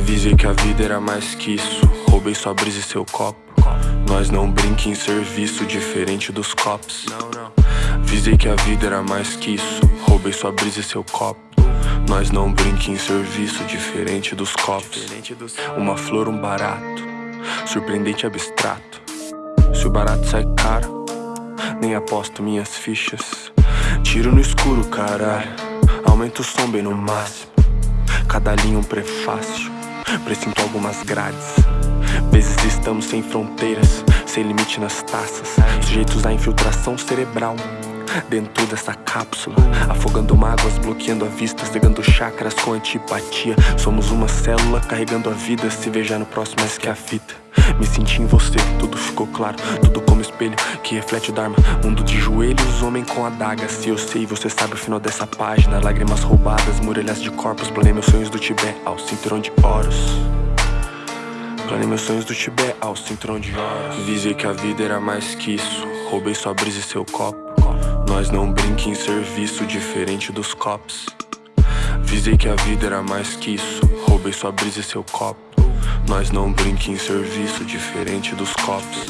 Avisei que a vida era mais que isso. Roubei sua brisa e seu copo. Nós não brinca em serviço Diferente dos copos. Avisei que a vida era mais que isso. Roubei sua brisa e seu copo. Nós não brinca em serviço Diferente dos copos. Uma flor, um barato. Surpreendente abstrato. Se o barato sai caro Nem aposto minhas fichas. Tiro no escuro, caralho. Aumento o som bem no máximo. Cada linha um prefácio Presinto algumas grades. Vezes estamos sem fronteiras Sem limite nas taças. Sujeitos à infiltração cerebral. Dentro dessa cápsula Afogando mágoas, bloqueando a vista Cegando chakras com antipatia. Somos uma célula carregando a vida Se veja no próximo mais que a fita Me senti em você, tudo ficou claro Tudo como espelho que reflete o Dharma. Mundo de joelhos, homem com adaga Se eu sei, você sabe o final dessa página. Lágrimas roubadas, muralhas de corpos. Planei meus sonhos do Tibete ao cinturão de oros Planei meus sonhos do Tibete ao cinturão de oros Visei que a vida era mais que isso. Roubei sua brisa e seu copo. Nós não brinca em serviço diferente dos cops Visei que a vida era mais que isso. Roubei sua brisa e seu copo. Nós não brinca em serviço diferente dos cops